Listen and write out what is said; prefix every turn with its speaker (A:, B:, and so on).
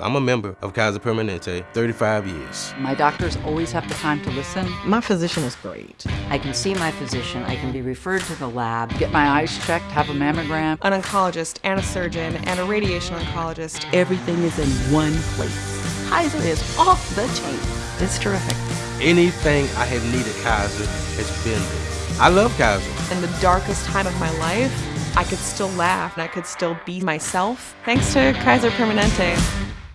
A: I'm a member of Kaiser Permanente, 35 years.
B: My doctors always have the time to listen.
C: My physician is great.
D: I can see my physician, I can be referred to the lab.
B: Get my eyes checked, have a mammogram.
E: An oncologist and a surgeon and a radiation oncologist.
C: Everything is in one place. Kaiser is off the chain.
D: It's terrific.
A: Anything I have needed Kaiser has been there. I love Kaiser.
E: In the darkest time of my life, I could still laugh and I could still be myself thanks to Kaiser Permanente.